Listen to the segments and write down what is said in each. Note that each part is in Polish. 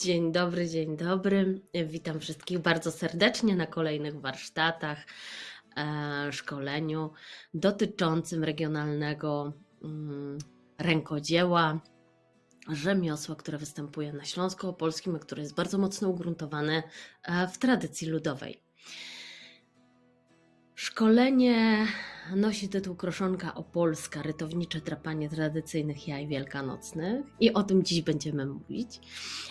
Dzień dobry, dzień dobry. Witam wszystkich bardzo serdecznie na kolejnych warsztatach, e, szkoleniu dotyczącym regionalnego mm, rękodzieła, rzemiosła, które występuje na Śląsku Opolskim, które jest bardzo mocno ugruntowane e, w tradycji ludowej. Szkolenie nosi tytuł Kroszonka Opolska, rytownicze drapanie tradycyjnych jaj wielkanocnych i o tym dziś będziemy mówić,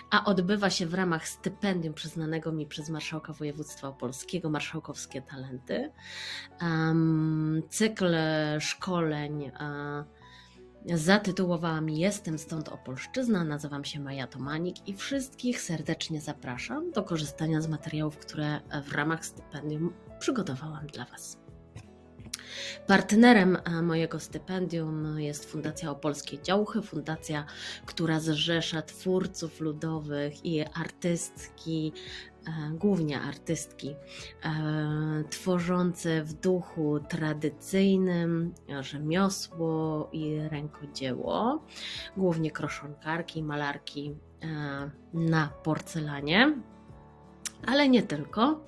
a odbywa się w ramach stypendium przyznanego mi przez Marszałka Województwa Opolskiego, Marszałkowskie Talenty. Um, cykl szkoleń uh, zatytułowałam Jestem stąd Opolszczyzna, nazywam się Maja Tomanik i wszystkich serdecznie zapraszam do korzystania z materiałów, które w ramach stypendium przygotowałam dla Was. Partnerem e, mojego stypendium jest Fundacja Opolskie Działchy, fundacja, która zrzesza twórców ludowych i artystki, e, głównie artystki, e, tworzące w duchu tradycyjnym rzemiosło i rękodzieło, głównie kroszonkarki, malarki na porcelanie, ale nie tylko.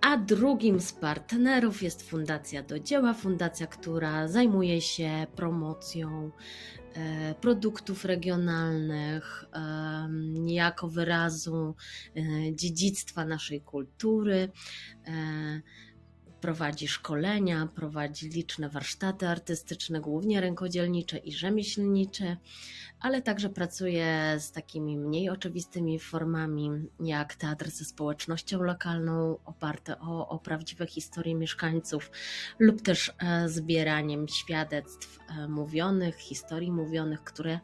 A drugim z partnerów jest Fundacja do Dzieła, fundacja, która zajmuje się promocją e, produktów regionalnych jako wyrazu e, dziedzictwa naszej kultury. Prowadzi szkolenia, prowadzi liczne warsztaty artystyczne, głównie rękodzielnicze i rzemieślnicze, ale także pracuje z takimi mniej oczywistymi formami, jak teatr ze społecznością lokalną, oparte o, o prawdziwe historie mieszkańców, lub też e, zbieraniem świadectw e, mówionych, historii mówionych, które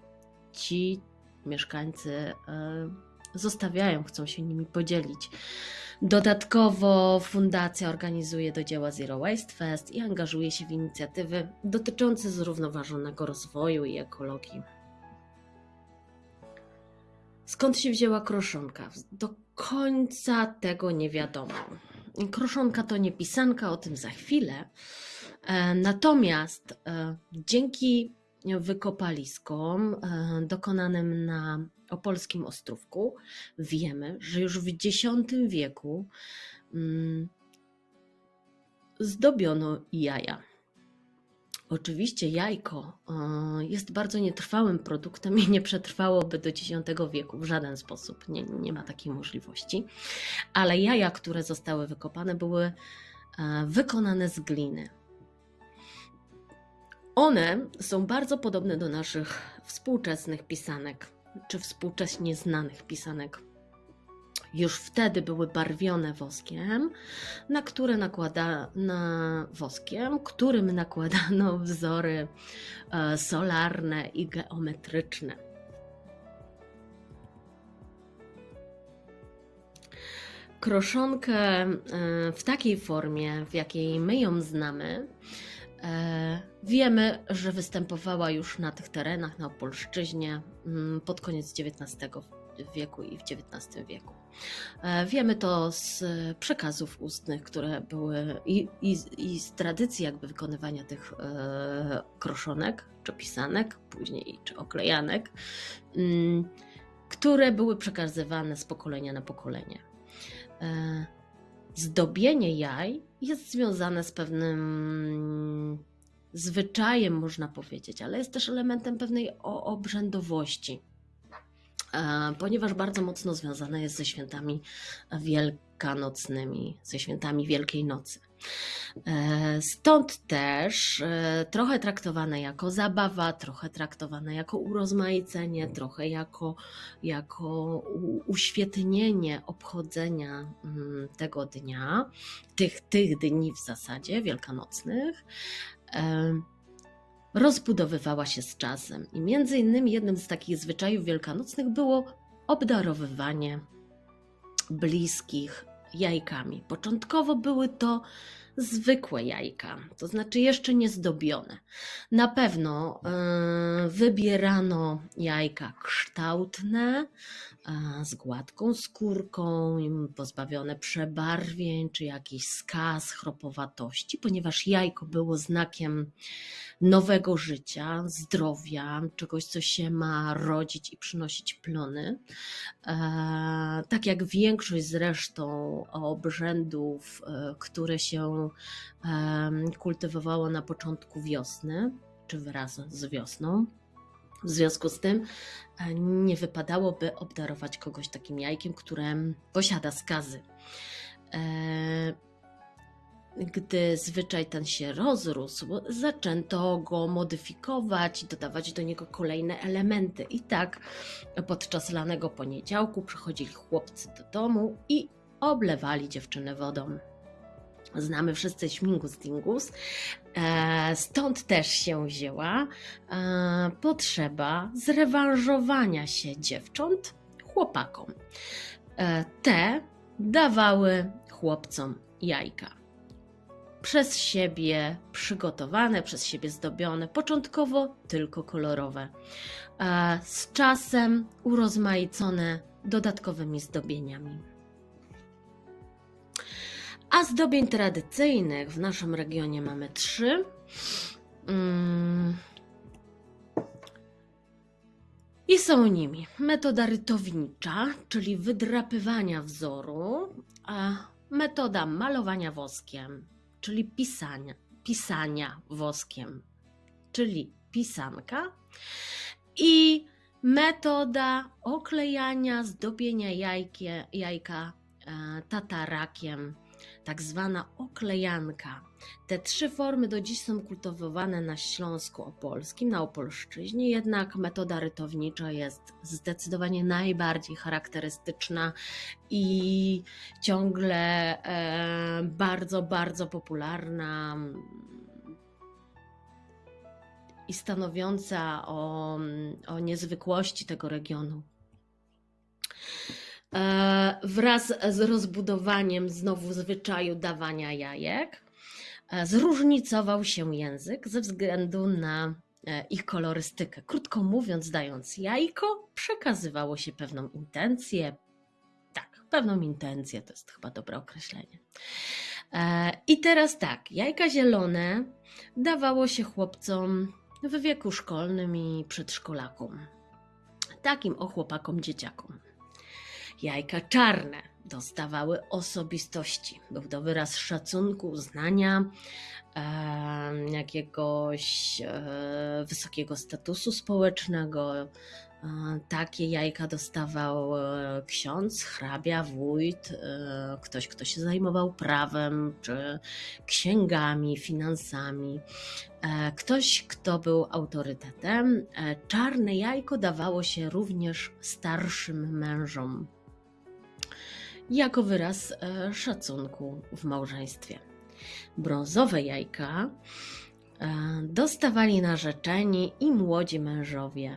ci mieszkańcy e, zostawiają, chcą się nimi podzielić. Dodatkowo fundacja organizuje do dzieła Zero Waste Fest i angażuje się w inicjatywy dotyczące zrównoważonego rozwoju i ekologii. Skąd się wzięła kroszonka? Do końca tego nie wiadomo. Kroszonka to nie pisanka, o tym za chwilę. E, natomiast e, dzięki wykopaliskom e, dokonanym na opolskim Ostrówku wiemy, że już w X wieku mm, zdobiono jaja. Oczywiście jajko e, jest bardzo nietrwałym produktem i nie przetrwałoby do X wieku w żaden sposób. Nie, nie ma takiej możliwości. Ale jaja, które zostały wykopane, były e, wykonane z gliny. One są bardzo podobne do naszych współczesnych pisanek, czy współcześnie znanych pisanek. Już wtedy były barwione woskiem, na które nakłada na woskiem, którym nakładano wzory e, solarne i geometryczne. Kroszonkę e, w takiej formie, w jakiej my ją znamy, wiemy, że występowała już na tych terenach, na Opolszczyźnie mm, pod koniec XIX wieku i w XIX wieku. E, wiemy to z przekazów ustnych, które były i, i, i z tradycji jakby wykonywania tych e, kroszonek, czy pisanek, później czy oklejanek, mm, które były przekazywane z pokolenia na pokolenie. Zdobienie jaj jest związane z pewnym zwyczajem, można powiedzieć, ale jest też elementem pewnej obrzędowości, e, ponieważ bardzo mocno związane jest ze świętami wielkanocnymi, ze świętami Wielkiej Nocy. E, stąd też e, trochę traktowane jako zabawa, trochę traktowane jako urozmaicenie, trochę jako, jako uświetnienie obchodzenia mm, tego dnia, tych, tych dni w zasadzie wielkanocnych e, rozbudowywała się z czasem. I między innymi jednym z takich zwyczajów wielkanocnych było obdarowywanie bliskich jajkami. Początkowo były to zwykłe jajka, to znaczy jeszcze nie zdobione. Na pewno e, wybierano jajka kształtne, e, z gładką skórką, pozbawione przebarwień czy jakichś skaz, chropowatości, ponieważ jajko było znakiem nowego życia, zdrowia, czegoś, co się ma rodzić i przynosić plony. E, tak jak większość zresztą obrzędów, które się kultywowało na początku wiosny, czy wraz z wiosną. W związku z tym e, nie wypadałoby obdarować kogoś takim jajkiem, które posiada skazy. E, gdy zwyczaj ten się rozrósł, zaczęto go modyfikować, dodawać do niego kolejne elementy. I tak podczas lanego poniedziałku przychodzili chłopcy do domu i oblewali dziewczynę wodą. Znamy wszyscy śmigus dingus, e, stąd też się wzięła e, potrzeba zrewanżowania się dziewcząt chłopakom. E, te dawały chłopcom jajka przez siebie przygotowane, przez siebie zdobione, początkowo tylko kolorowe, z czasem urozmaicone dodatkowymi zdobieniami. A zdobień tradycyjnych w naszym regionie mamy trzy. Mm. I są nimi metoda rytownicza, czyli wydrapywania wzoru, a metoda malowania woskiem, czyli pisania, pisania woskiem, czyli pisanka i metoda oklejania, zdobienia jajkie, jajka e, tatarakiem, tak zwana oklejanka. Te trzy formy do dziś są kultywowane na Śląsku Opolskim, na Opolszczyźnie, jednak metoda rytownicza jest zdecydowanie najbardziej charakterystyczna i ciągle e, bardzo, bardzo popularna i stanowiąca o, o niezwykłości tego regionu. E, wraz z rozbudowaniem znowu zwyczaju dawania jajek, e, zróżnicował się język ze względu na e, ich kolorystykę. Krótko mówiąc, dając jajko, przekazywało się pewną intencję. Tak, pewną intencję to jest chyba dobre określenie. I teraz tak, jajka zielone dawało się chłopcom w wieku szkolnym i przedszkolakom. Takim o chłopakom, dzieciakom. Jajka czarne dostawały osobistości. Był to wyraz szacunku, uznania, e, jakiegoś e, wysokiego statusu społecznego. E, takie jajka dostawał e, ksiądz, hrabia, wójt, e, ktoś, kto się zajmował prawem czy księgami, finansami, e, ktoś, kto był autorytetem. Czarne jajko dawało się również starszym mężom jako wyraz e, szacunku w małżeństwie. Brązowe jajka e, dostawali narzeczeni i młodzi mężowie.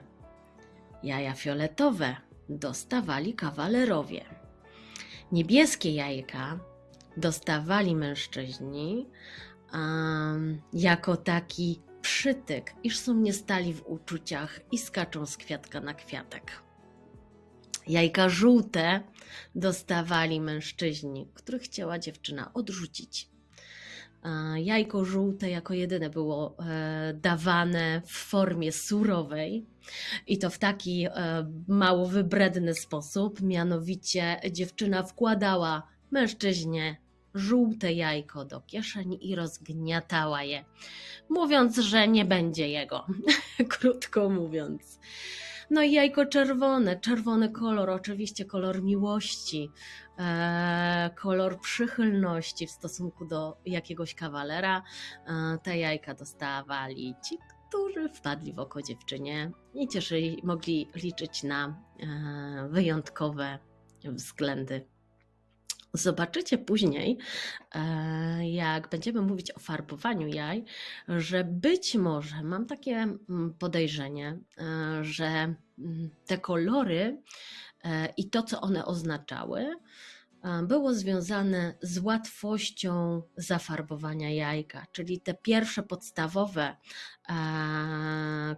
Jaja fioletowe dostawali kawalerowie. Niebieskie jajka dostawali mężczyźni um, jako taki przytyk, iż są nie stali w uczuciach i skaczą z kwiatka na kwiatek. Jajka żółte dostawali mężczyźni, których chciała dziewczyna odrzucić. Jajko żółte jako jedyne było e, dawane w formie surowej i to w taki e, mało wybredny sposób. Mianowicie dziewczyna wkładała mężczyźnie żółte jajko do kieszeni i rozgniatała je, mówiąc, że nie będzie jego. Krótko mówiąc. No i jajko czerwone, czerwony kolor, oczywiście kolor miłości, e, kolor przychylności w stosunku do jakiegoś kawalera. E, te jajka dostawali ci, którzy wpadli w oko dziewczynie i cieszyli, mogli liczyć na e, wyjątkowe względy Zobaczycie później, e, jak będziemy mówić o farbowaniu jaj, że być może mam takie mm, podejrzenie, e, że mm, te kolory e, i to, co one oznaczały, było związane z łatwością zafarbowania jajka, czyli te pierwsze podstawowe,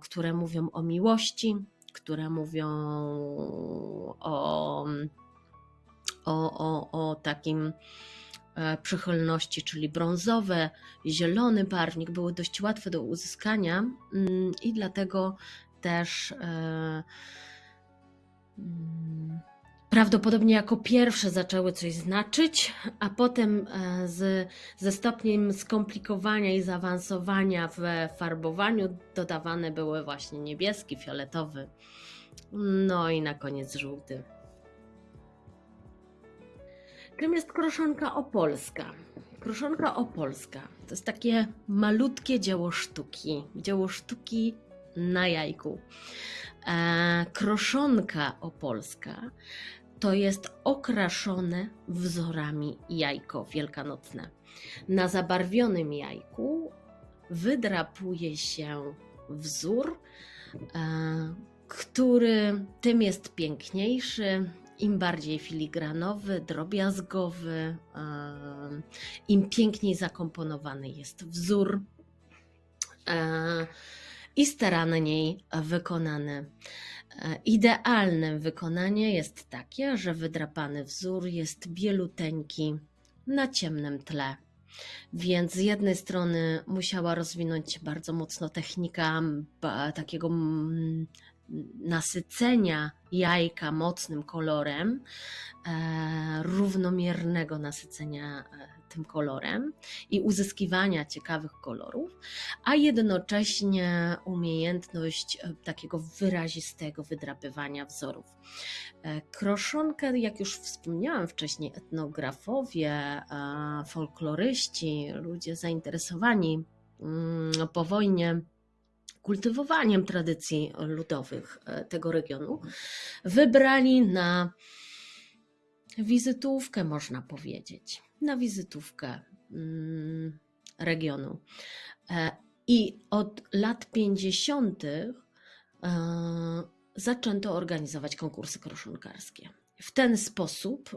które mówią o miłości, które mówią o, o, o, o takim e, przychylności, czyli brązowe, zielony barwnik były dość łatwe do uzyskania mm, i dlatego też e, mm, prawdopodobnie jako pierwsze zaczęły coś znaczyć, a potem e, z, ze stopniem skomplikowania i zaawansowania w farbowaniu dodawane były właśnie niebieski, fioletowy, no i na koniec żółty. Czym jest kroszonka opolska? Kroszonka opolska to jest takie malutkie dzieło sztuki, dzieło sztuki na jajku. E, kroszonka opolska to jest okraszone wzorami jajko wielkanocne. Na zabarwionym jajku wydrapuje się wzór, e, który tym jest piękniejszy, im bardziej filigranowy, drobiazgowy, im piękniej zakomponowany jest wzór i staranniej wykonany. E, idealne wykonanie jest takie, że wydrapany wzór jest bieluteńki na ciemnym tle. Więc z jednej strony musiała rozwinąć się bardzo mocno technika takiego nasycenia jajka mocnym kolorem, e, równomiernego nasycenia e, tym kolorem i uzyskiwania ciekawych kolorów, a jednocześnie umiejętność e, takiego wyrazistego wydrapywania wzorów. Kroszonkę, jak już wspomniałam wcześniej, etnografowie, folkloryści, ludzie zainteresowani mm, po wojnie kultywowaniem tradycji ludowych e, tego regionu, wybrali na wizytówkę, można powiedzieć, na wizytówkę mm, regionu. E, I od lat 50. E, zaczęto organizować konkursy kroszonkarskie. W ten sposób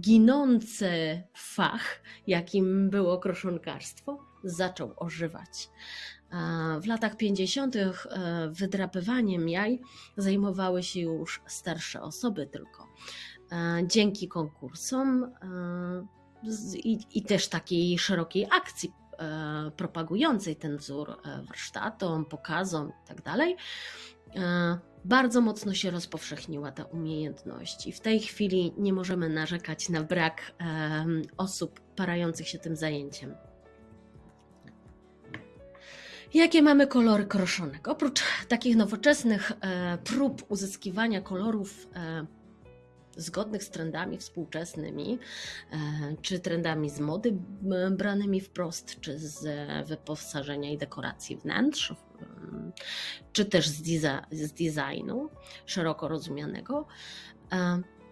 ginący fach, jakim było kroszonkarstwo, zaczął ożywać. W latach 50. E, wydrapywaniem jaj zajmowały się już starsze osoby tylko. E, dzięki konkursom e, i, też takiej szerokiej akcji propagującej ten wzór warsztatom, pokazom itd., tak bardzo mocno się rozpowszechniła ta umiejętność i w tej chwili nie możemy narzekać na brak osób parających się tym zajęciem. Jakie mamy kolory kroszonek? Oprócz takich nowoczesnych e, prób uzyskiwania kolorów e, zgodnych z trendami współczesnymi, e, czy trendami z mody branymi wprost, czy z wyposażenia i dekoracji wnętrz, czy też z, z designu szeroko rozumianego,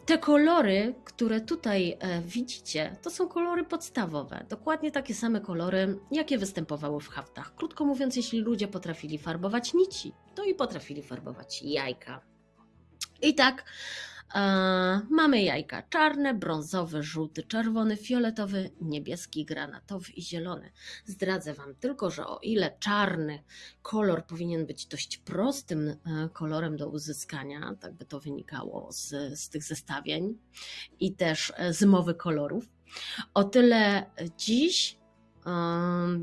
te kolory, które tutaj e, widzicie, to są kolory podstawowe. Dokładnie takie same kolory, jakie występowały w haftach. Krótko mówiąc, jeśli ludzie potrafili farbować nici, to i potrafili farbować jajka. I tak mamy jajka czarne, brązowy, żółty, czerwony, fioletowy, niebieski, granatowy i zielony. Zdradzę Wam tylko, że o ile czarny kolor powinien być dość prostym e, kolorem do uzyskania, tak by to wynikało z, z tych zestawień i też e, z mowy kolorów, o tyle dziś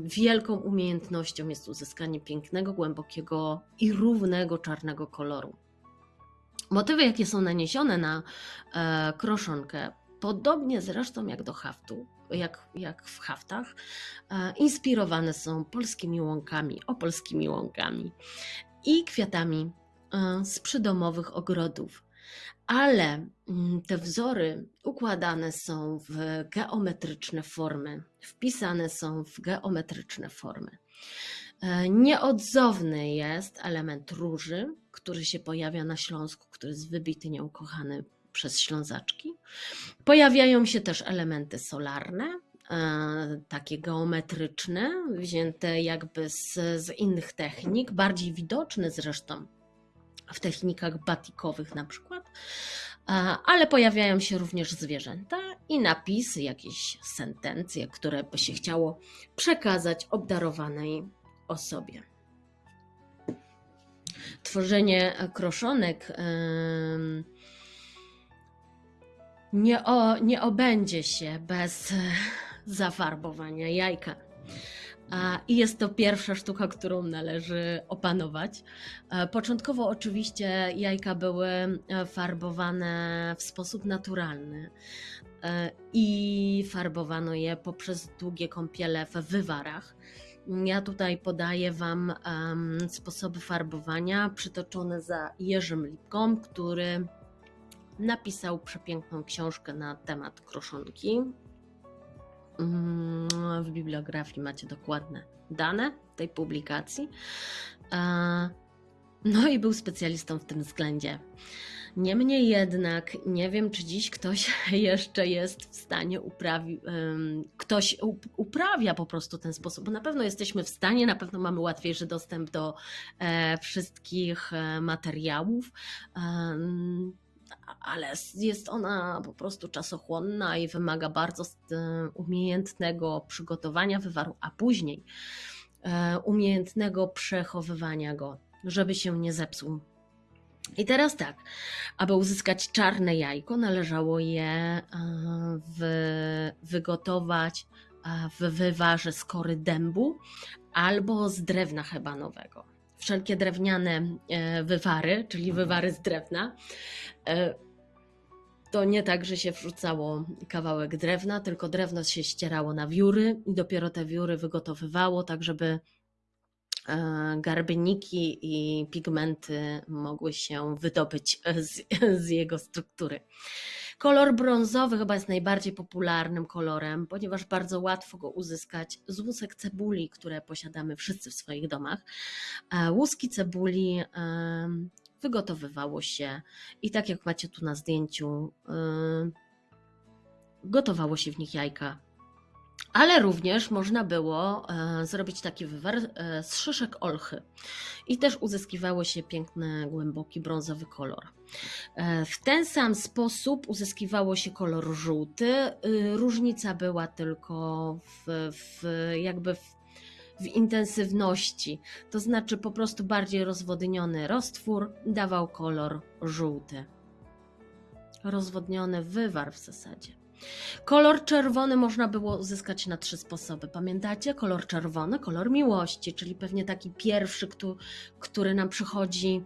wielką umiejętnością jest uzyskanie pięknego, głębokiego i równego czarnego koloru. Motywy, jakie są naniesione na e, kroszonkę, podobnie zresztą jak do haftu, jak, jak w haftach, e, inspirowane są polskimi łąkami, opolskimi łąkami i kwiatami e, z przydomowych ogrodów. Ale mm, te wzory układane są w geometryczne formy, wpisane są w geometryczne formy. E, nieodzowny jest element róży, który się pojawia na Śląsku, który jest wybity, nieukochany przez Ślązaczki. Pojawiają się też elementy solarne, e, takie geometryczne, wzięte jakby z, z innych technik, bardziej widoczne zresztą w technikach batikowych na przykład. A, Ale pojawiają się również zwierzęta i napisy, jakieś sentencje, które by się chciało przekazać obdarowanej osobie. Tworzenie kroszonek nie, o, nie obędzie się bez e, zafarbowania jajka. I jest to pierwsza sztuka, którą należy opanować. E, Początkowo oczywiście jajka były e, farbowane w sposób naturalny i farbowano je poprzez długie kąpiele w wywarach. Ja tutaj podaję Wam em, sposoby farbowania przytoczone za Jerzym Lipką, który napisał przepiękną książkę na temat kroszonki. Mm, W bibliografii macie dokładne dane tej publikacji. E, No i był specjalistą w tym względzie. Niemniej jednak nie wiem, czy dziś ktoś jeszcze jest w stanie uprawić, ktoś up- uprawia po prostu ten sposób, bo na pewno jesteśmy w stanie, na pewno mamy łatwiejszy dostęp do e, wszystkich e, materiałów. ale jest ona po prostu czasochłonna i wymaga bardzo e, umiejętnego przygotowania wywaru, a później umiejętnego przechowywania go, żeby się nie zepsuł. I teraz tak, aby uzyskać czarne jajko, należało je e, wy, wygotować e, w wywarze z kory dębu albo z drewna hebanowego. Wszelkie drewniane e, wywary, czyli wywary z drewna, to nie tak, że się wrzucało kawałek drewna, tylko drewno się ścierało na wióry i dopiero te wióry wygotowywało, tak żeby garbniki i pigmenty mogły się wydobyć z, z jego struktury. Kolor brązowy chyba jest najbardziej popularnym kolorem, ponieważ bardzo łatwo go uzyskać z łusek cebuli, które posiadamy wszyscy w swoich domach. E, Łuski cebuli wygotowywało się i tak jak macie tu na zdjęciu, gotowało się w nich jajka. Ale również można było e, zrobić taki wywar e, z szyszek olchy i też uzyskiwało się piękny, głęboki brązowy kolor. E, W ten sam sposób uzyskiwało się kolor żółty. Y, Różnica była tylko w, w jakby w, w intensywności, to znaczy po prostu bardziej rozwodniony roztwór dawał kolor żółty. Rozwodniony wywar w zasadzie. Kolor czerwony można było uzyskać na trzy sposoby. Pamiętacie? Kolor czerwony, kolor miłości, czyli pewnie taki pierwszy, który nam przychodzi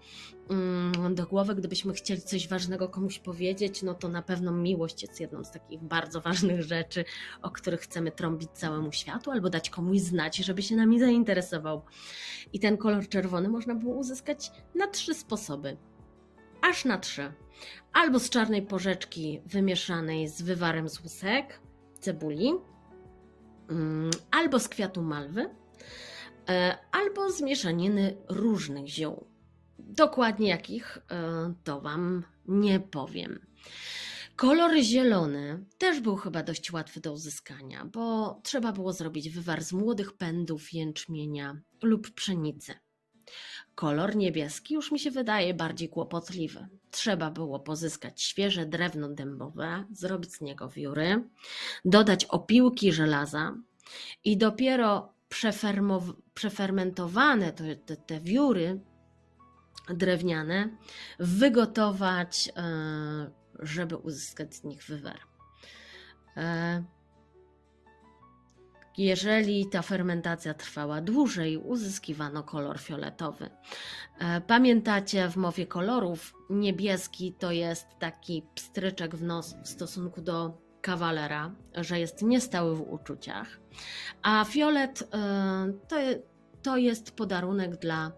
mm, do głowy, gdybyśmy chcieli coś ważnego komuś powiedzieć, no to na pewno miłość jest jedną z takich bardzo ważnych rzeczy, o których chcemy trąbić całemu światu, albo dać komuś znać, żeby się nami zainteresował. I ten kolor czerwony można było uzyskać na trzy sposoby. Aż na trzy. Albo z czarnej porzeczki wymieszanej z wywarem z łusek, cebuli, mm, albo z kwiatu malwy, e, albo z mieszaniny różnych ziół. Dokładnie jakich e, to Wam nie powiem. Kolor zielony też był chyba dość łatwy do uzyskania, bo trzeba było zrobić wywar z młodych pędów jęczmienia lub pszenicy. Kolor niebieski już mi się wydaje bardziej kłopotliwy. Trzeba było pozyskać świeże drewno dębowe, zrobić z niego wióry, dodać opiłki żelaza i dopiero przefermentowane te, te, te wióry drewniane wygotować, e, żeby uzyskać z nich wywar. Jeżeli ta fermentacja trwała dłużej, uzyskiwano kolor fioletowy. E, Pamiętacie w mowie kolorów, niebieski to jest taki pstryczek w nos w stosunku do kawalera, że jest niestały w uczuciach, a fiolet e, to, to jest podarunek dla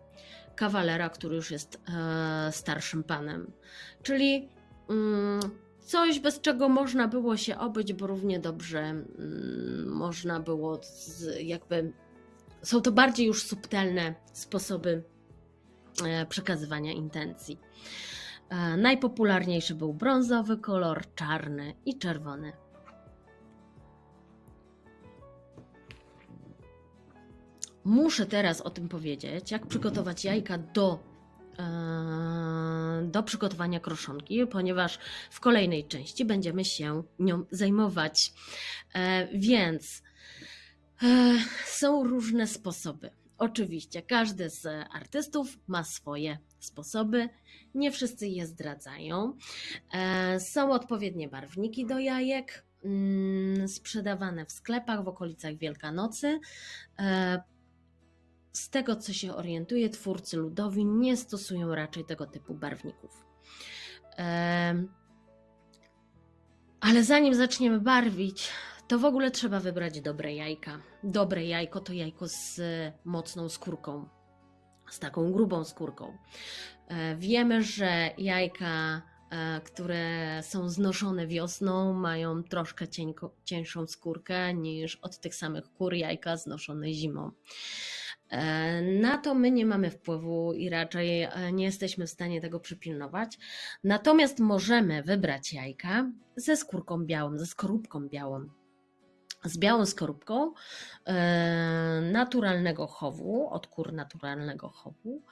kawalera, który już jest e, starszym panem. Czyli mm, coś, bez czego można było się obyć, bo równie dobrze mm, można było z, jakby. Są to bardziej już subtelne sposoby e, przekazywania intencji. E, Najpopularniejszy był brązowy kolor, czarny i czerwony. Muszę teraz o tym powiedzieć, jak przygotować jajka do do przygotowania kroszonki, ponieważ w kolejnej części będziemy się nią zajmować. E, więc e, są różne sposoby. Oczywiście każdy z artystów ma swoje sposoby, nie wszyscy je zdradzają. Są odpowiednie barwniki do jajek, mm, sprzedawane w sklepach w okolicach Wielkanocy z tego co się orientuję, twórcy ludowi nie stosują raczej tego typu barwników. Ale zanim zaczniemy barwić, to w ogóle trzeba wybrać dobre jajka. Dobre jajko to jajko z mocną skórką, z taką grubą skórką. E, wiemy, że jajka, e, które są znoszone wiosną, mają troszkę cięższą skórkę niż od tych samych kur jajka znoszone zimą. E, na to my nie mamy wpływu i raczej e, nie jesteśmy w stanie tego przypilnować. Natomiast możemy wybrać jajka ze skórką białą, ze skorupką białą. Z białą skorupką e, naturalnego chowu, od kur naturalnego chowu,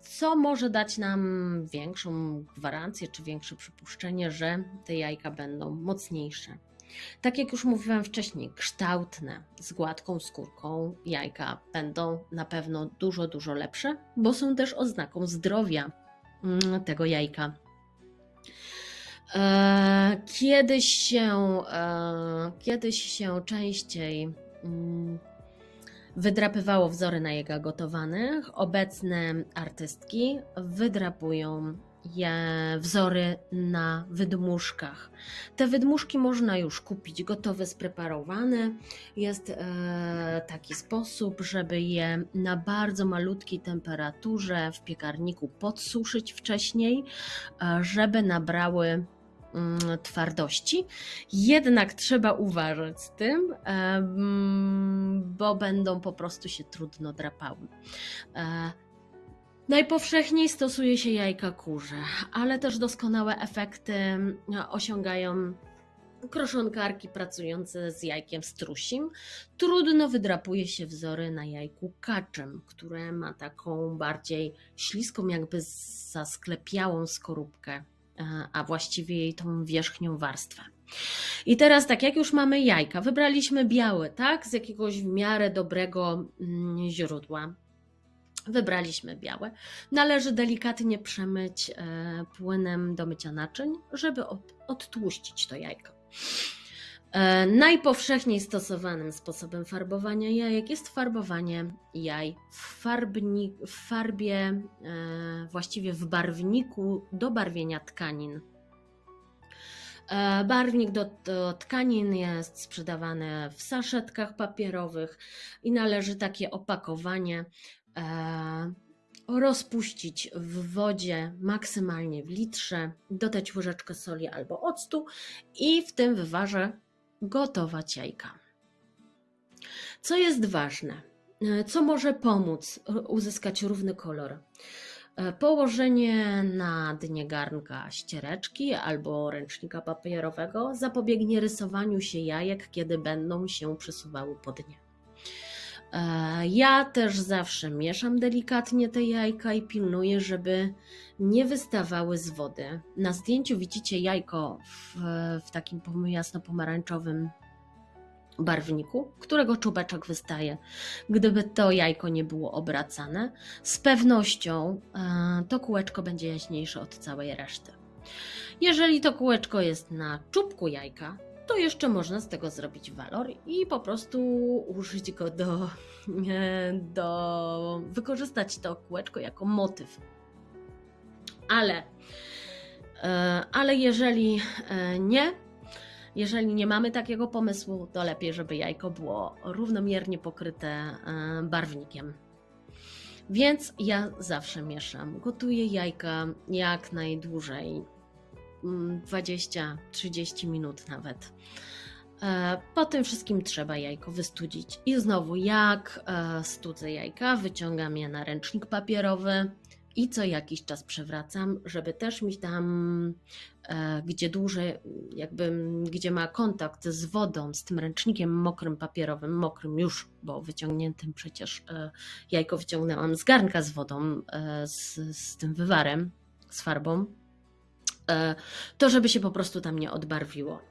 co może dać nam większą gwarancję czy większe przypuszczenie, że te jajka będą mocniejsze. Tak jak już mówiłam wcześniej, kształtne, z gładką skórką jajka będą na pewno dużo, dużo lepsze, bo są też oznaką zdrowia mm, tego jajka. E, kiedyś się, e, kiedyś się częściej mm, wydrapywało wzory na jajka gotowanych. Obecne artystki wydrapują wzory na wydmuszkach. Te wydmuszki można już kupić gotowe, spreparowane. Jest e, taki sposób, żeby je na bardzo malutkiej temperaturze w piekarniku podsuszyć wcześniej, e, żeby nabrały mm, twardości. Jednak trzeba uważać z tym, e, mm, bo będą po prostu się trudno drapały. Najpowszechniej stosuje się jajka kurze, ale też doskonałe efekty no, osiągają kroszonkarki pracujące z jajkiem strusim. Trudno wydrapuje się wzory na jajku kaczym, które ma taką bardziej śliską, jakby zasklepiałą skorupkę, e, a właściwie jej tą wierzchnią warstwę. I teraz tak, jak już mamy jajka, wybraliśmy białe, tak, z jakiegoś w miarę dobrego mm, źródła. Wybraliśmy białe. Należy delikatnie przemyć e, płynem do mycia naczyń, żeby odtłuścić to jajko. E, najpowszechniej stosowanym sposobem farbowania jajek jest farbowanie jaj w, farbni, w farbie, e, właściwie w barwniku do barwienia tkanin. Barwnik do, do, tkanin jest sprzedawany w saszetkach papierowych i należy takie opakowanie rozpuścić w wodzie maksymalnie w litrze, dodać łyżeczkę soli albo octu i w tym wywarze gotować jajka. Co jest ważne? E, co może pomóc uzyskać równy kolor? E, położenie na dnie garnka ściereczki albo ręcznika papierowego zapobiegnie rysowaniu się jajek, kiedy będą się przesuwały po dnie. E, ja też zawsze mieszam delikatnie te jajka i pilnuję, żeby nie wystawały z wody. Na zdjęciu widzicie jajko w, w takim jasno-pomarańczowym barwniku, którego czubeczek wystaje. Gdyby to jajko nie było obracane, z pewnością e, to kółeczko będzie jaśniejsze od całej reszty. Jeżeli to kółeczko jest na czubku jajka, to jeszcze można z tego zrobić walor i po prostu użyć go do, do wykorzystać to kółeczko jako motyw. Ale, e, ale jeżeli e, nie, jeżeli nie mamy takiego pomysłu, to lepiej, żeby jajko było równomiernie pokryte e, barwnikiem. Więc ja zawsze mieszam. Gotuję jajka jak najdłużej 20-30 minut nawet. E, po tym wszystkim trzeba jajko wystudzić. I znowu, jak e, studzę jajka, wyciągam je na ręcznik papierowy i co jakiś czas przewracam, żeby też mi tam, e, gdzie dłużej, jakby, gdzie ma kontakt z wodą, z tym ręcznikiem mokrym, papierowym, mokrym już, bo wyciągniętym przecież jajko wyciągnęłam z garnka z wodą, z, z tym wywarem, z farbą, to żeby się po prostu tam nie odbarwiło.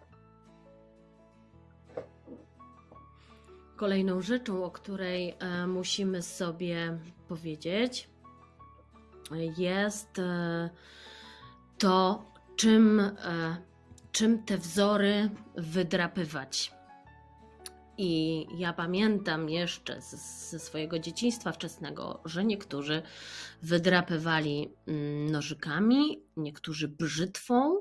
Kolejną rzeczą, o której musimy sobie powiedzieć, jest e, to, czym, e, czym te wzory wydrapywać. I ja pamiętam jeszcze ze swojego dzieciństwa wczesnego, że niektórzy wydrapywali mm, nożykami, niektórzy brzytwą.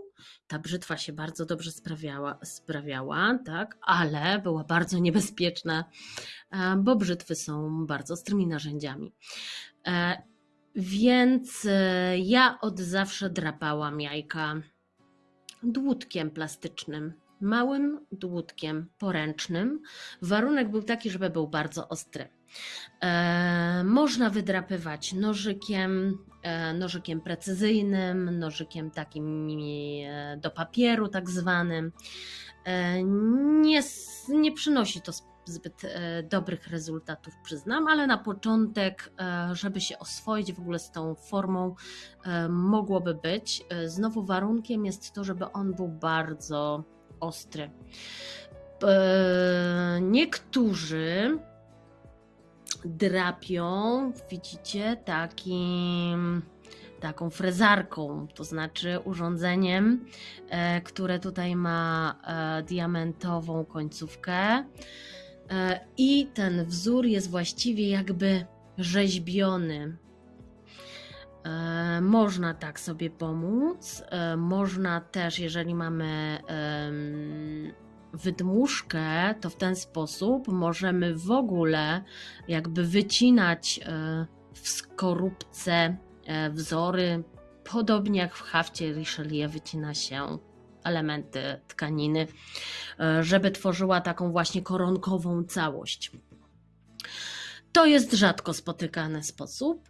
Ta brzytwa się bardzo dobrze sprawiała, sprawiała tak, ale była bardzo niebezpieczna, e, bo brzytwy są bardzo ostrymi narzędziami. Więc e, ja od zawsze drapałam jajka dłutkiem plastycznym, małym dłutkiem poręcznym. Warunek był taki, żeby był bardzo ostry. E, można wydrapywać nożykiem, e, nożykiem precyzyjnym, nożykiem takim e, do papieru, tak zwanym. Nie, nie przynosi to zbyt dobrych rezultatów, przyznam, ale na początek, żeby się oswoić w ogóle z tą formą, mogłoby być. Znowu warunkiem jest to, żeby on był bardzo ostry. Niektórzy drapią, widzicie, takim taką frezarką, to znaczy urządzeniem, które tutaj ma diamentową końcówkę. E, i ten wzór jest właściwie jakby rzeźbiony. E, można tak sobie pomóc. E, można też, jeżeli mamy wydmuszkę, to w ten sposób możemy w ogóle jakby wycinać w skorupce wzory, podobnie jak w hafcie Richelieu wycina się elementy tkaniny, e, żeby tworzyła taką właśnie koronkową całość. To jest rzadko spotykany sposób.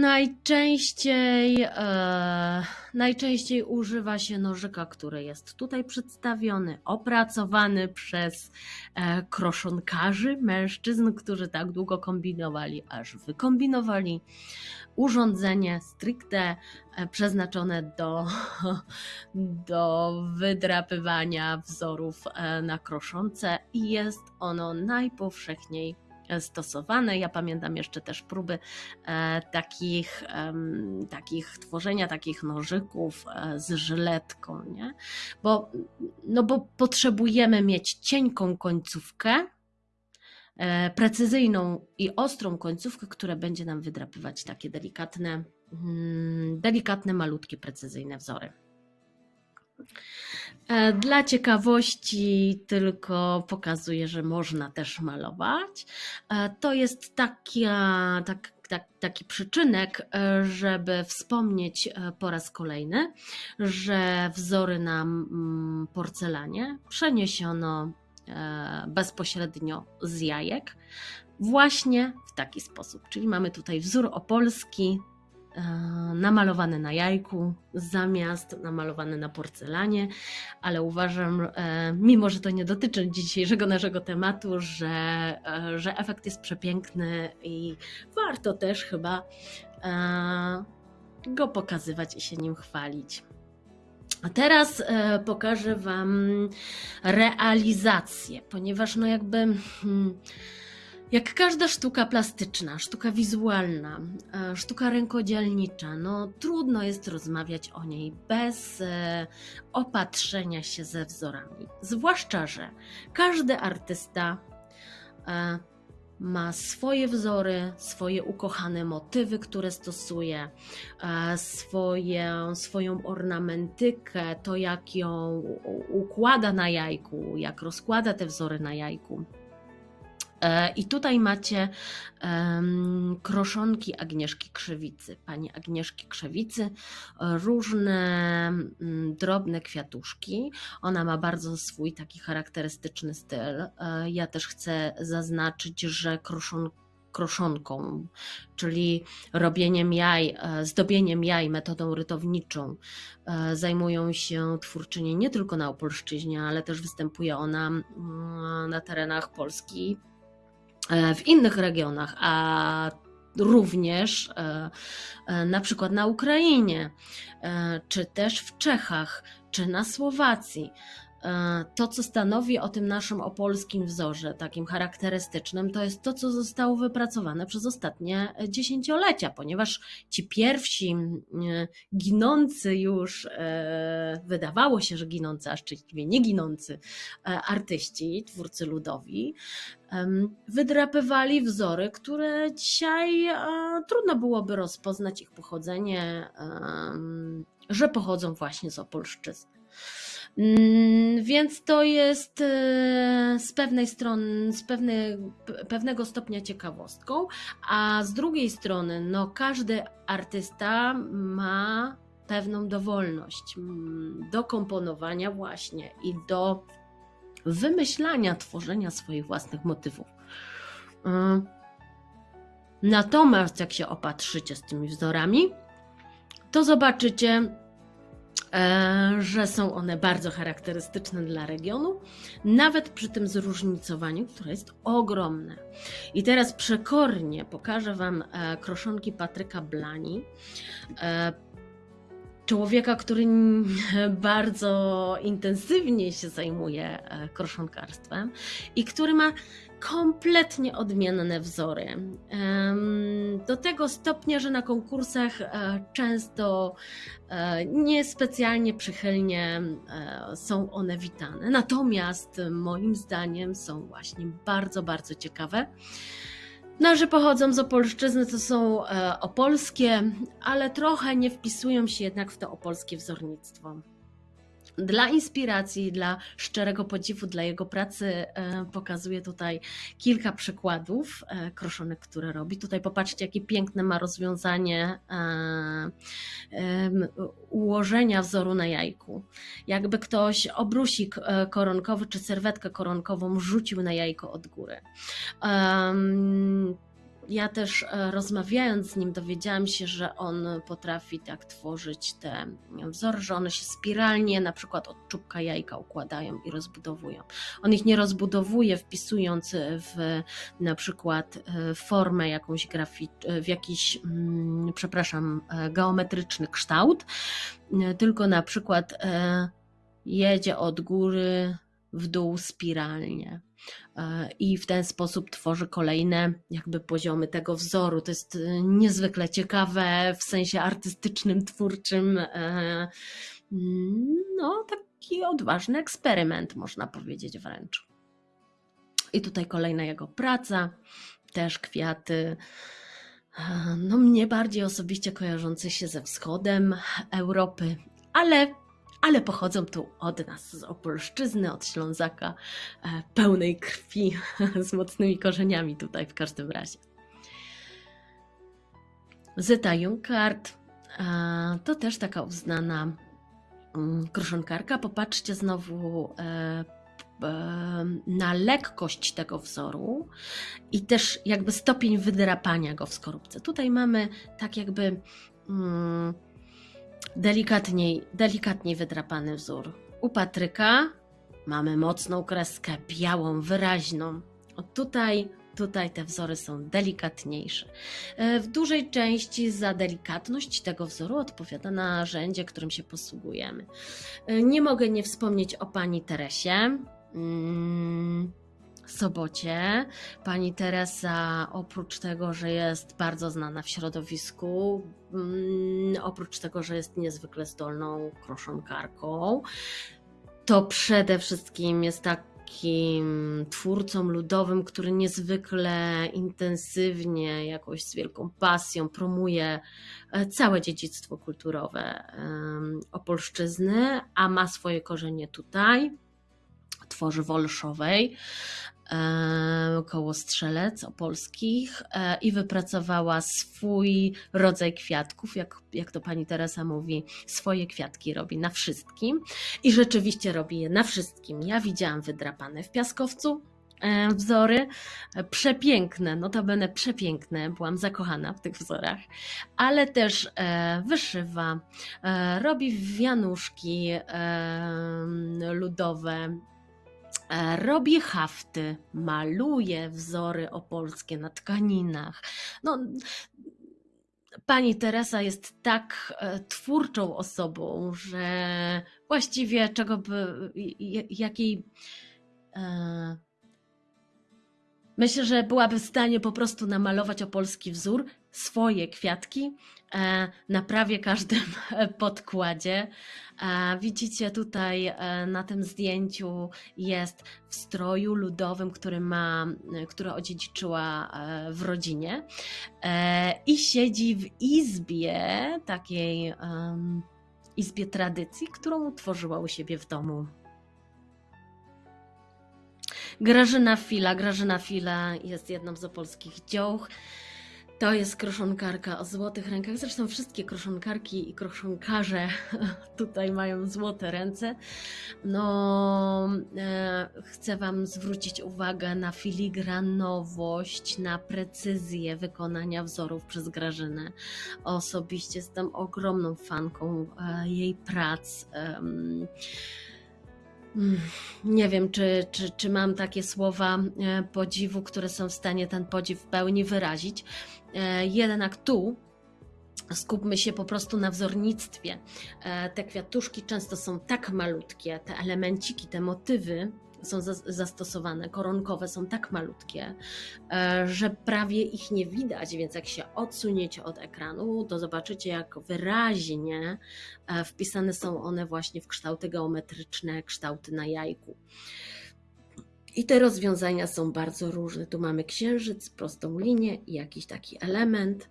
Najczęściej, e, najczęściej używa się nożyka, który jest tutaj przedstawiony, opracowany przez e, kroszonkarzy, mężczyzn, którzy tak długo kombinowali, aż wykombinowali urządzenie stricte e, przeznaczone do, do wydrapywania wzorów e, na kroszące i jest ono najpowszechniej stosowane. Ja pamiętam jeszcze też próby e, takich, takich tworzenia takich nożyków e, z żyletką, nie? Bo, no bo potrzebujemy mieć cienką końcówkę, e, precyzyjną i ostrą końcówkę, która będzie nam wydrapywać takie delikatne, mm, delikatne, malutkie, precyzyjne wzory. E, dla ciekawości tylko pokazuję, że można też malować. E, to jest tak, tak, taki przyczynek, e, żeby wspomnieć po raz kolejny, że wzory na porcelanie przeniesiono bezpośrednio z jajek właśnie w taki sposób. Czyli mamy tutaj wzór opolski, E, namalowany na jajku zamiast namalowany na porcelanie, ale uważam, e, mimo że to nie dotyczy dzisiejszego naszego tematu, że, e, że efekt jest przepiękny i warto też chyba go pokazywać i się nim chwalić. A teraz pokażę Wam realizację, ponieważ no jakby. Hmm, jak każda sztuka plastyczna, sztuka wizualna, e, sztuka rękodzielnicza, no trudno jest rozmawiać o niej bez e, opatrzenia się ze wzorami. Zwłaszcza, że każdy artysta e, ma swoje wzory, swoje ukochane motywy, które stosuje, swoje, swoją ornamentykę, to jak ją układa na jajku, jak rozkłada te wzory na jajku. E, I tutaj macie um, kroszonki Agnieszki Krzewicy, pani Agnieszki Krzewicy, różne um, drobne kwiatuszki. Ona ma bardzo swój taki charakterystyczny styl. E, ja też chcę zaznaczyć, że kroszonki kroszonką, czyli robieniem jaj, e, zdobieniem jaj metodą rytowniczą. Zajmują się twórczynie nie tylko na Opolszczyźnie, ale też występuje ona mm, na terenach Polski w innych regionach, a również na przykład na Ukrainie, czy też w Czechach, czy na Słowacji. E, to, co stanowi o tym naszym opolskim wzorze, takim charakterystycznym, to jest to, co zostało wypracowane przez ostatnie dziesięciolecia, ponieważ ci pierwsi e, ginący już, e, wydawało się, że ginący, a szczęśliwie nie ginący artyści, twórcy ludowi, wydrapywali wzory, które dzisiaj trudno byłoby rozpoznać ich pochodzenie, że pochodzą właśnie z Opolszczyzny. Mm, więc to jest e, z pewnej strony, z pewnej, pewnego stopnia ciekawostką, a z drugiej strony, no każdy artysta ma pewną dowolność mm, do komponowania właśnie i do wymyślania, tworzenia swoich własnych motywów. E, natomiast jak się opatrzycie z tymi wzorami, to zobaczycie, że są one bardzo charakterystyczne dla regionu, nawet przy tym zróżnicowaniu, które jest ogromne. I teraz przekornie pokażę Wam e, kroszonki Patryka Blani, e, człowieka, który bardzo intensywnie się zajmuje kroszonkarstwem i który ma kompletnie odmienne wzory. Do tego stopnia, że na konkursach e, często e, niespecjalnie przychylnie e, są one witane. Natomiast moim zdaniem są właśnie bardzo, bardzo ciekawe. No, że pochodzą z Opolszczyzny, to są opolskie, ale trochę nie wpisują się jednak w to opolskie wzornictwo. Dla inspiracji, dla szczerego podziwu dla jego pracy e, pokazuję tutaj kilka przykładów e, kroszonek, które robi. Tutaj popatrzcie, jakie piękne ma rozwiązanie e, ułożenia wzoru na jajku. Jakby ktoś obrusik koronkowy czy serwetkę koronkową rzucił na jajko od góry ja też e, rozmawiając z nim dowiedziałam się, że on potrafi tak tworzyć te wzory, że one się spiralnie na przykład od czubka jajka układają i rozbudowują. On ich nie rozbudowuje wpisując w na przykład e, formę jakąś grafi- e, w jakiś, mm, przepraszam, geometryczny kształt, tylko na przykład jedzie od góry w dół spiralnie. E, I w ten sposób tworzy kolejne jakby poziomy tego wzoru. To jest e, niezwykle ciekawe w sensie artystycznym, twórczym. E, no, taki odważny eksperyment, można powiedzieć wręcz. I tutaj kolejna jego praca, też kwiaty. No, mnie bardziej osobiście kojarzące się ze wschodem Europy, ale ale pochodzą tu od nas, z Opolszczyzny, od Ślązaka, e, pełnej krwi, z mocnymi korzeniami tutaj w każdym razie. Zeta Junkart e, to też taka uznana mm, kruszonkarka. Popatrzcie znowu e, na lekkość tego wzoru i też jakby stopień wydrapania go w skorupce. Tutaj mamy tak jakby mm, delikatniej, delikatniej wydrapany wzór. U Patryka mamy mocną kreskę, białą, wyraźną. O tutaj, tutaj te wzory są delikatniejsze. E, w dużej części za delikatność tego wzoru odpowiada narzędzie, którym się posługujemy. E, nie mogę nie wspomnieć o pani Teresie. Mm Sobocie. Pani Teresa, oprócz tego, że jest bardzo znana w środowisku, mm, oprócz tego, że jest niezwykle zdolną kroszonkarką, to przede wszystkim jest takim twórcą ludowym, który niezwykle intensywnie, jakoś z wielką pasją promuje e, całe dziedzictwo kulturowe Opolszczyzny, a ma swoje korzenie tutaj, tworzy Wolszowej. E, koło Strzelec Opolskich e, i wypracowała swój rodzaj kwiatków, jak, jak to pani Teresa mówi, swoje kwiatki robi na wszystkim. I rzeczywiście robi je na wszystkim. Ja widziałam wydrapane w piaskowcu, e, wzory, przepiękne, notabene przepiękne, byłam zakochana w tych wzorach, ale też wyszywa, robi wianuszki ludowe, e, robi hafty, maluje wzory opolskie na tkaninach. No, Pani Teresa jest tak e, twórczą osobą, że właściwie czego by, jakiej. E, myślę, że byłaby w stanie po prostu namalować opolski wzór, swoje kwiatki e, na prawie każdym podkładzie. E, Widzicie tutaj e, na tym zdjęciu jest w stroju ludowym, który ma, który odziedziczyła w rodzinie i siedzi w izbie takiej izbie tradycji, którą utworzyła u siebie w domu. Grażyna Fila. Grażyna Fila jest jedną z opolskich dzioł. To jest kroszonkarka o złotych rękach. Zresztą wszystkie kroszonkarki i kroszonkarze tutaj mają złote ręce. No, e, chcę Wam zwrócić uwagę na filigranowość, na precyzję wykonania wzorów przez Grażynę. Osobiście jestem ogromną fanką e, jej prac. Mm, Nie wiem, czy, czy, czy mam takie słowa e, podziwu, które są w stanie ten podziw w pełni wyrazić. E, Jednak tu skupmy się po prostu na wzornictwie. E, Te kwiatuszki często są tak malutkie, te elemenciki, te motywy są zas- zastosowane, koronkowe są tak malutkie, e, że prawie ich nie widać, więc jak się odsuniecie od ekranu, to zobaczycie, jak wyraźnie wpisane są one właśnie w kształty geometryczne, kształty na jajku. I te rozwiązania są bardzo różne. Tu mamy księżyc, prostą linię i jakiś taki element.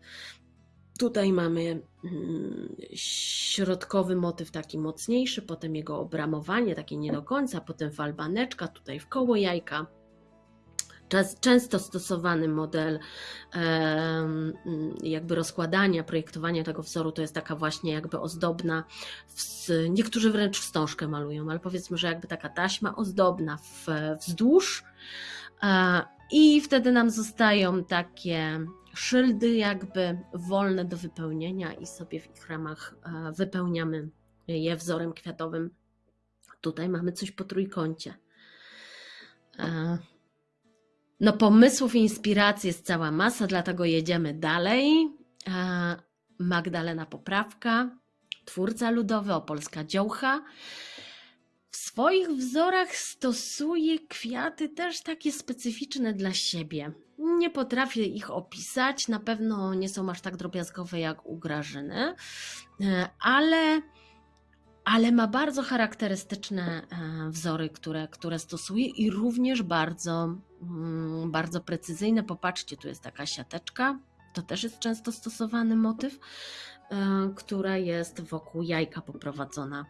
Tutaj mamy mm, środkowy motyw taki mocniejszy, potem jego obramowanie takie nie do końca, potem falbaneczka tutaj w koło jajka. Często stosowany model jakby rozkładania, projektowania tego wzoru to jest taka właśnie jakby ozdobna, niektórzy wręcz wstążkę malują, ale powiedzmy, że jakby taka taśma ozdobna wzdłuż e, i wtedy nam zostają takie szyldy jakby wolne do wypełnienia i sobie w ich ramach e, wypełniamy je wzorem kwiatowym. Tutaj mamy coś po trójkącie. No, pomysłów i inspiracji jest cała masa, dlatego jedziemy dalej. Magdalena Poprawka, twórca ludowy, opolska dziołcha. W swoich wzorach stosuje kwiaty też takie specyficzne dla siebie. Nie potrafię ich opisać, na pewno nie są aż tak drobiazgowe jak u Grażyny, e, ale, ale ma bardzo charakterystyczne e, wzory, które, które stosuje i również bardzo, mm, bardzo precyzyjne. Popatrzcie, tu jest taka siateczka, to też jest często stosowany motyw, e, która jest wokół jajka poprowadzona.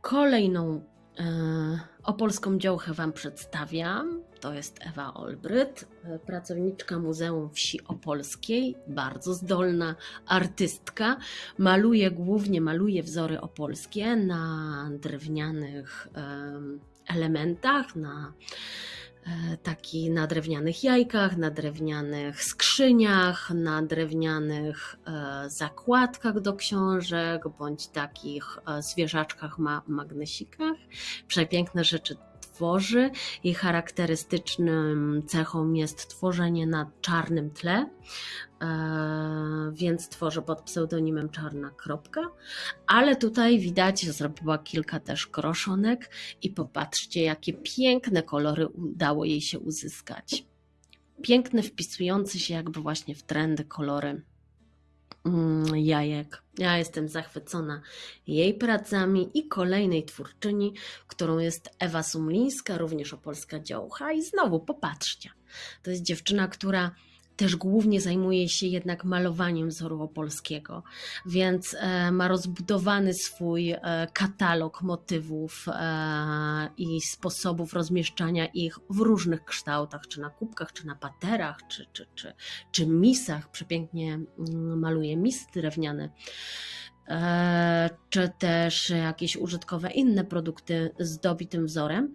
Kolejną e, opolską dziołchę Wam przedstawiam. To jest Ewa Olbryt, pracowniczka Muzeum Wsi Opolskiej, bardzo zdolna artystka. Maluje głównie maluje wzory opolskie na drewnianych em, elementach, na e, taki na drewnianych jajkach, na drewnianych skrzyniach, na drewnianych e, zakładkach do książek, bądź takich e, zwierzaczkach ma magnesikach. Przepiękne rzeczy tworzy. Jej charakterystycznym cechą jest tworzenie na czarnym tle, e, więc tworzy pod pseudonimem Czarna Kropka. Ale tutaj widać, że zrobiła kilka też kroszonek i popatrzcie, jakie piękne kolory udało jej się uzyskać. Piękne, wpisujące się jakby właśnie w trendy kolory jajek. Ja jestem zachwycona jej pracami i kolejnej twórczyni, którą jest Ewa Sumlińska, również opolska dziołcha. I znowu popatrzcie, to jest dziewczyna, która też głównie zajmuje się jednak malowaniem wzoru opolskiego, więc e, ma rozbudowany swój e, katalog motywów e, i sposobów rozmieszczania ich w różnych kształtach, czy na kubkach, czy na paterach, czy, czy, czy, czy misach. Przepięknie mm, maluje misy drewniane e, czy też jakieś użytkowe inne produkty zdobi tym wzorem.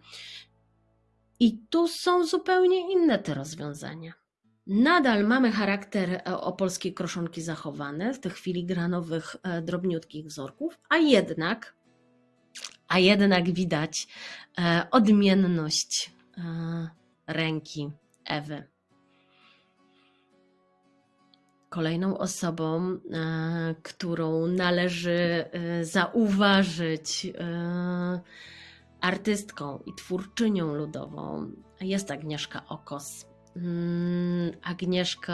I tu są zupełnie inne te rozwiązania. Nadal mamy charakter e, opolskiej kroszonki zachowany, tych filigranowych, e, drobniutkich wzorków, a jednak, a jednak widać e, odmienność ręki Ewy. Kolejną osobą, którą należy zauważyć, artystką i twórczynią ludową jest Agnieszka Okos. Mm, Agnieszka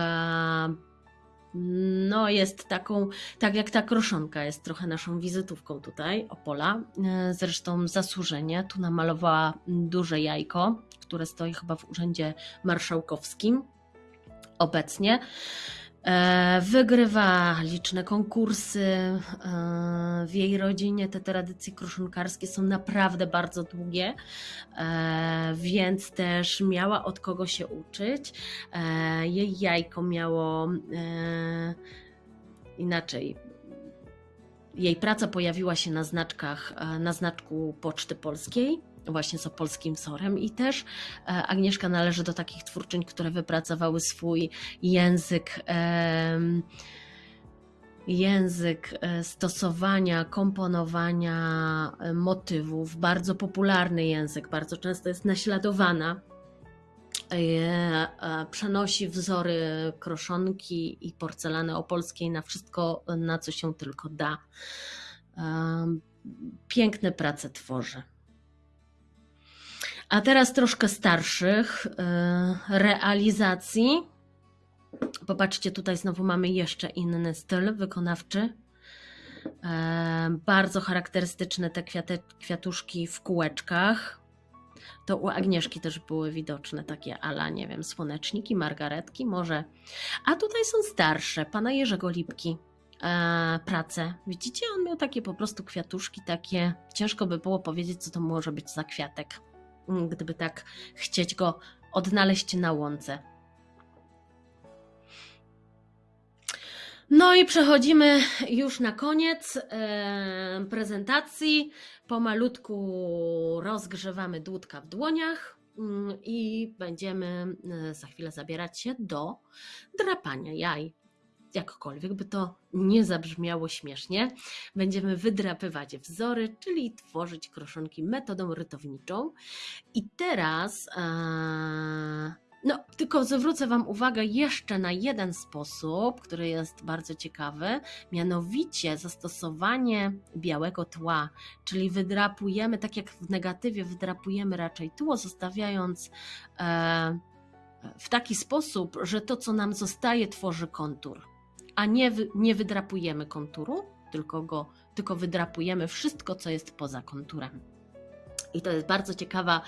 no, jest taką, tak jak ta kroszonka, jest trochę naszą wizytówką tutaj, Opola. E, zresztą zasłużenie, tu namalowała duże jajko, które stoi chyba w Urzędzie Marszałkowskim obecnie. E, wygrywa liczne konkursy. E, w jej rodzinie te tradycje kruszynkarskie są naprawdę bardzo długie, e, więc też miała od kogo się uczyć. Jej jajko miało inaczej. Jej praca pojawiła się na znaczkach, na znaczku Poczty Polskiej właśnie z opolskim wzorem i też e, Agnieszka należy do takich twórczyń, które wypracowały swój język język e, stosowania, komponowania e, motywów, bardzo popularny język, bardzo często jest naśladowana. Przenosi wzory kroszonki i porcelany opolskiej na wszystko, na co się tylko da. Piękne prace tworzy. A teraz troszkę starszych e, realizacji. Popatrzcie, tutaj znowu mamy jeszcze inny styl wykonawczy. E, bardzo charakterystyczne te kwiaty, kwiatuszki w kółeczkach. To u Agnieszki też były widoczne takie ala, nie wiem, słoneczniki, margaretki może. A tutaj są starsze, pana Jerzego Lipki e, prace. Widzicie, on miał takie po prostu kwiatuszki, takie, ciężko by było powiedzieć, co to może być za kwiatek. Mm, gdyby tak chcieć go odnaleźć na łące. No i przechodzimy już na koniec e, prezentacji. Pomalutku rozgrzewamy dłutka w dłoniach mm, i będziemy e, za chwilę zabierać się do drapania jaj jakkolwiek by to nie zabrzmiało śmiesznie, będziemy wydrapywać wzory, czyli tworzyć kroszonki metodą rytowniczą. I teraz, e, no, tylko zwrócę Wam uwagę jeszcze na jeden sposób, który jest bardzo ciekawy, mianowicie zastosowanie białego tła, czyli wydrapujemy, tak jak w negatywie, wydrapujemy raczej tło, zostawiając e, w taki sposób, że to, co nam zostaje, tworzy kontur a nie, nie wydrapujemy konturu, tylko, go, tylko wydrapujemy wszystko, co jest poza konturem. I to jest bardzo ciekawa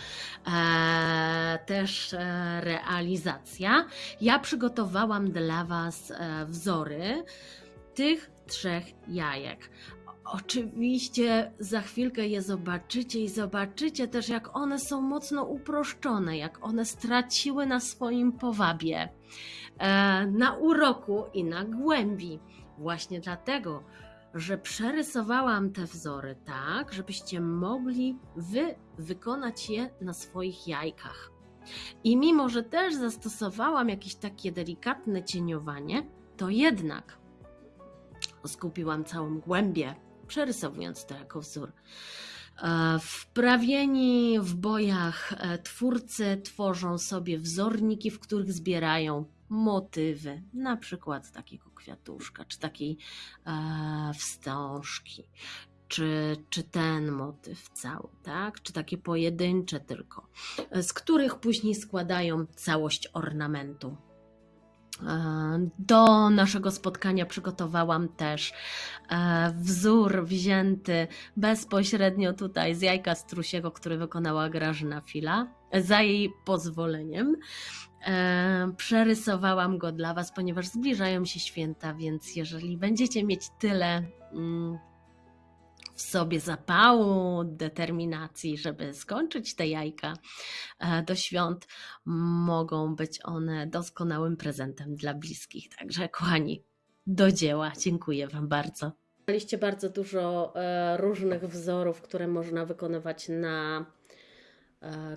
e, też e, realizacja. Ja przygotowałam dla Was e, wzory tych trzech jajek. Oczywiście za chwilkę je zobaczycie i zobaczycie też, jak one są mocno uproszczone, jak one straciły na swoim powabie. E, na uroku i na głębi. Właśnie dlatego, że przerysowałam te wzory tak, żebyście mogli wy wykonać je na swoich jajkach. I mimo, że też zastosowałam jakieś takie delikatne cieniowanie, to jednak skupiłam całą głębię, przerysowując to jako wzór. E, wprawieni w bojach e, twórcy tworzą sobie wzorniki, w których zbierają motywy, na przykład takiego kwiatuszka, czy takiej e, wstążki, czy, czy ten motyw cały, tak? czy takie pojedyncze tylko, z których później składają całość ornamentu. E, do naszego spotkania przygotowałam też e, wzór wzięty bezpośrednio tutaj z jajka strusiego, który wykonała Grażyna Fila, za jej pozwoleniem. E, przerysowałam go dla Was, ponieważ zbliżają się święta, więc jeżeli będziecie mieć tyle mm, w sobie zapału, determinacji, żeby skończyć te jajka e, do świąt, mogą być one doskonałym prezentem dla bliskich. Także, kochani, do dzieła. Dziękuję Wam bardzo. Mieliście bardzo dużo e, różnych wzorów, które można wykonywać na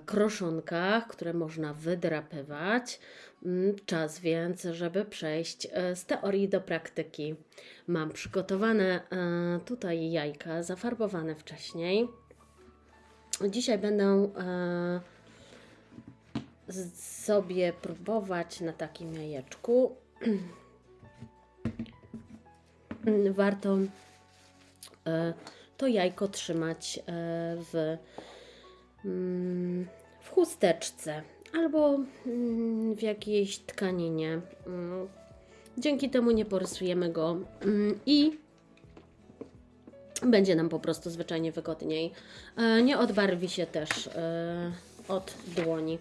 kroszonkach, które można wydrapywać. Mm, Czas więc, żeby przejść e, z teorii do praktyki. Mam przygotowane e, tutaj jajka, zafarbowane wcześniej. Dzisiaj będę e, sobie próbować na takim jajeczku. Warto e, to jajko trzymać e, w, w chusteczce albo mm, w jakiejś tkaninie. Mm, Dzięki temu nie porysujemy go mm, i będzie nam po prostu zwyczajnie wygodniej. E, Nie odbarwi się też e, od dłoni.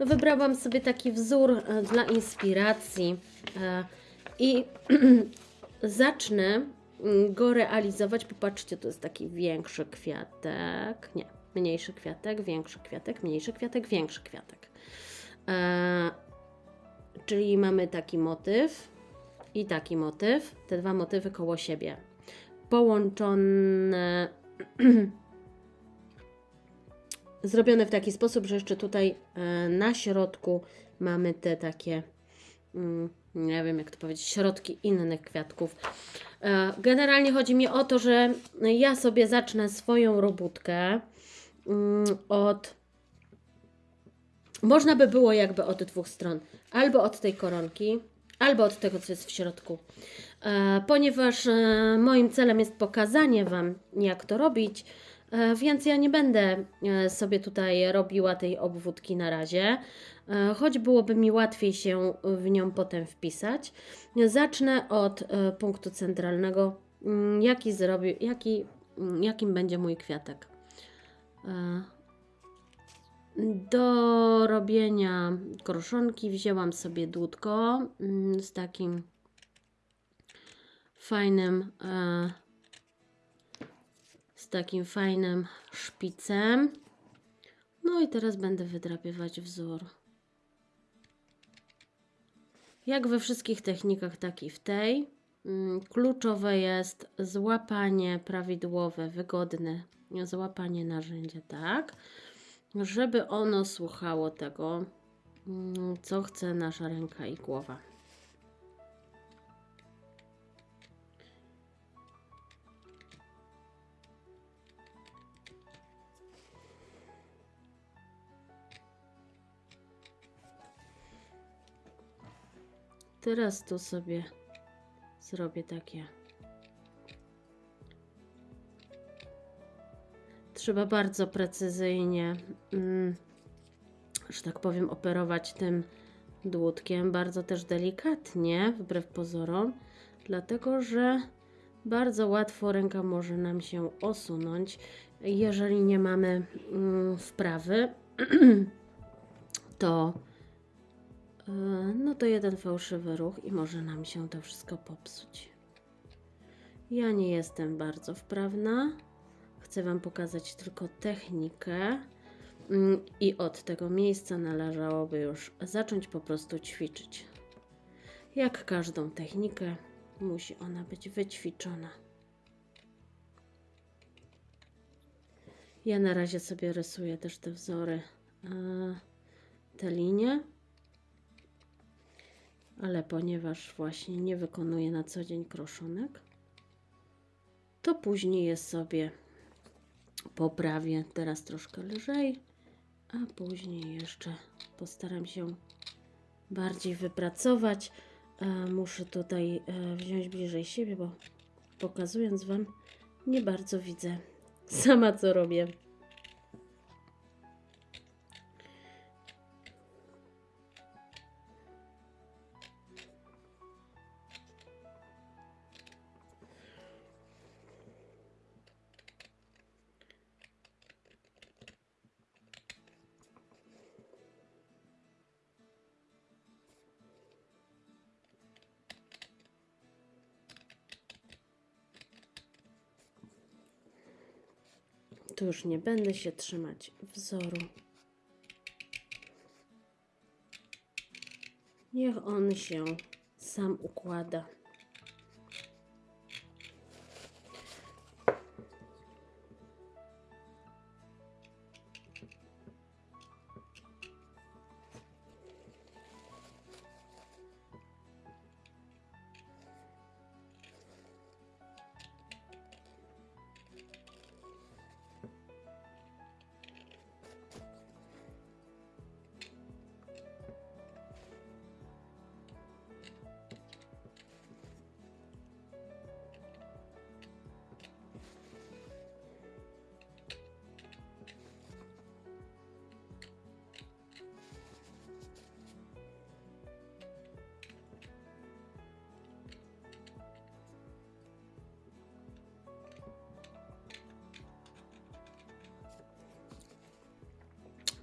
Wybrałam sobie taki wzór e, dla inspiracji i zacznę mm, go realizować. Popatrzcie, to jest taki większy kwiatek. Nie, mniejszy kwiatek, większy kwiatek, mniejszy kwiatek, większy kwiatek. E, czyli mamy taki motyw i taki motyw. Te dwa motywy koło siebie. Połączone. Zrobione w taki sposób, że jeszcze tutaj e, na środku mamy te takie, mm, nie wiem jak to powiedzieć, środki innych kwiatków. E, Generalnie chodzi mi o to, że ja sobie zacznę swoją robótkę od. Można by było jakby od dwóch stron. Albo od tej koronki, albo od tego, co jest w środku. E, Ponieważ e, moim celem jest pokazanie Wam, jak to robić, e, więc ja nie będę sobie tutaj robiła tej obwódki na razie, choć byłoby mi łatwiej się w nią potem wpisać. Zacznę od punktu centralnego, mm, jaki zrobi, jaki, mm, jakim będzie mój kwiatek. E, Do robienia kroszonki wzięłam sobie dłutko mm, z takim fajnym e, z takim fajnym szpicem. No i teraz będę wydrapywać wzór. Jak we wszystkich technikach, tak i w tej. mm, Kluczowe jest złapanie prawidłowe, wygodne złapanie narzędzia, tak, żeby ono słuchało tego, mm, co chce nasza ręka i głowa. Teraz tu sobie zrobię takie. Trzeba bardzo precyzyjnie, mm, że tak powiem, operować tym dłutkiem, bardzo też delikatnie, wbrew pozorom, dlatego że bardzo łatwo ręka może nam się osunąć, jeżeli nie mamy mm, wprawy, to e, no to jeden fałszywy ruch i może nam się to wszystko popsuć. Ja nie jestem bardzo wprawna. Chcę Wam pokazać tylko technikę mm, i od tego miejsca należałoby już zacząć po prostu ćwiczyć. Jak każdą technikę, musi ona być wyćwiczona. Ja na razie sobie rysuję też te wzory, e, te linie, ale ponieważ właśnie nie wykonuję na co dzień kroszonek, to później je sobie poprawię. Teraz troszkę lżej, a później jeszcze postaram się bardziej wypracować. E, muszę tutaj e, wziąć bliżej siebie, bo pokazując Wam, nie bardzo widzę sama co robię. Już nie będę się trzymać wzoru. Niech on się sam układa.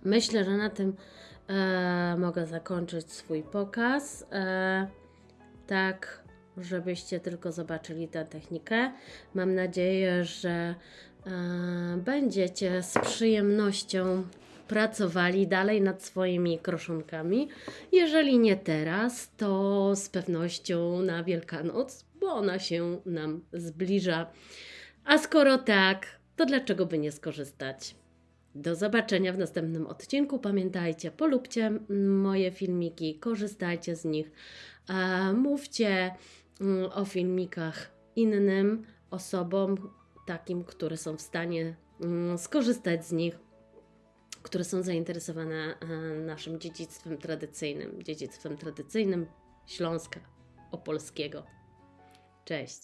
Myślę, że na tym e, mogę zakończyć swój pokaz. E, tak, żebyście tylko zobaczyli tę technikę. Mam nadzieję, że e, będziecie z przyjemnością pracowali dalej nad swoimi kroszonkami. Jeżeli nie teraz, to z pewnością na Wielkanoc, bo ona się nam zbliża. A skoro tak, to dlaczego by nie skorzystać? Do zobaczenia w następnym odcinku. Pamiętajcie, polubcie moje filmiki, korzystajcie z nich, mówcie mm, o filmikach innym osobom, takim, które są w stanie mm, skorzystać z nich, które są zainteresowane e, naszym dziedzictwem tradycyjnym, dziedzictwem tradycyjnym Śląska Opolskiego. Cześć.